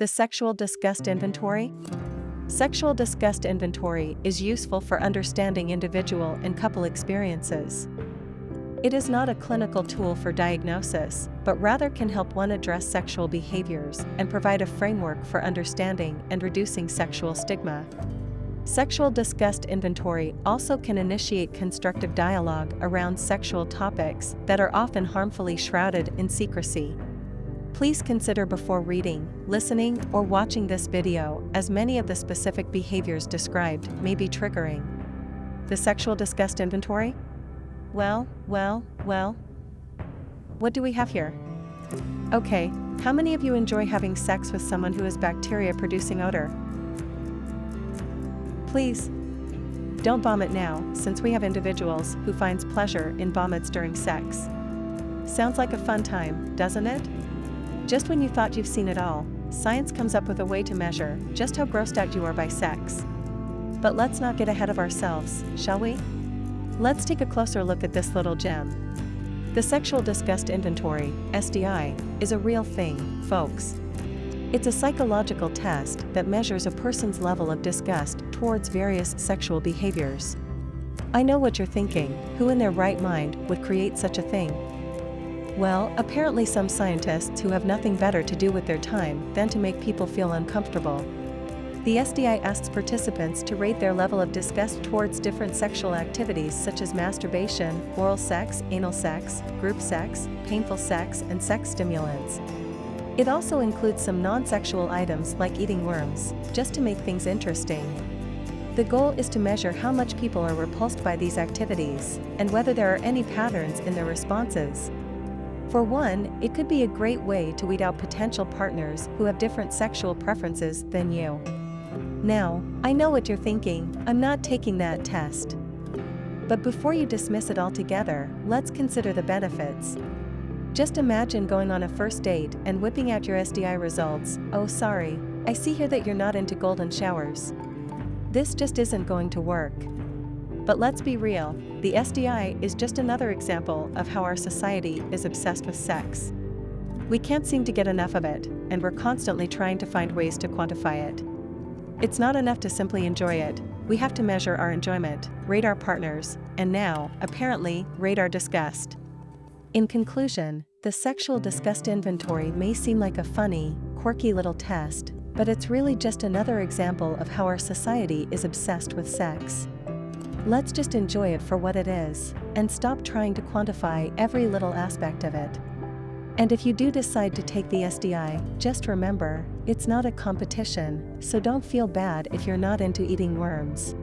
The Sexual Disgust Inventory? Sexual disgust inventory is useful for understanding individual and couple experiences. It is not a clinical tool for diagnosis, but rather can help one address sexual behaviors and provide a framework for understanding and reducing sexual stigma. Sexual disgust inventory also can initiate constructive dialogue around sexual topics that are often harmfully shrouded in secrecy. Please consider before reading, listening, or watching this video as many of the specific behaviors described may be triggering. The sexual disgust inventory? Well, well, well. What do we have here? Okay, how many of you enjoy having sex with someone who has bacteria producing odor? Please. Don't vomit now, since we have individuals who finds pleasure in vomits during sex. Sounds like a fun time, doesn't it? Just when you thought you've seen it all, science comes up with a way to measure just how grossed out you are by sex. But let's not get ahead of ourselves, shall we? Let's take a closer look at this little gem. The Sexual Disgust Inventory, SDI, is a real thing, folks. It's a psychological test that measures a person's level of disgust towards various sexual behaviors. I know what you're thinking, who in their right mind would create such a thing? Well, apparently some scientists who have nothing better to do with their time than to make people feel uncomfortable. The SDI asks participants to rate their level of disgust towards different sexual activities such as masturbation, oral sex, anal sex, group sex, painful sex, and sex stimulants. It also includes some non-sexual items like eating worms, just to make things interesting. The goal is to measure how much people are repulsed by these activities, and whether there are any patterns in their responses. For one, it could be a great way to weed out potential partners who have different sexual preferences than you. Now, I know what you're thinking, I'm not taking that test. But before you dismiss it altogether, let's consider the benefits. Just imagine going on a first date and whipping out your SDI results, oh sorry, I see here that you're not into golden showers. This just isn't going to work. But let's be real, the SDI is just another example of how our society is obsessed with sex. We can't seem to get enough of it, and we're constantly trying to find ways to quantify it. It's not enough to simply enjoy it, we have to measure our enjoyment, rate our partners, and now, apparently, rate our disgust. In conclusion, the sexual disgust inventory may seem like a funny, quirky little test, but it's really just another example of how our society is obsessed with sex. Let's just enjoy it for what it is, and stop trying to quantify every little aspect of it. And if you do decide to take the SDI, just remember, it's not a competition, so don't feel bad if you're not into eating worms.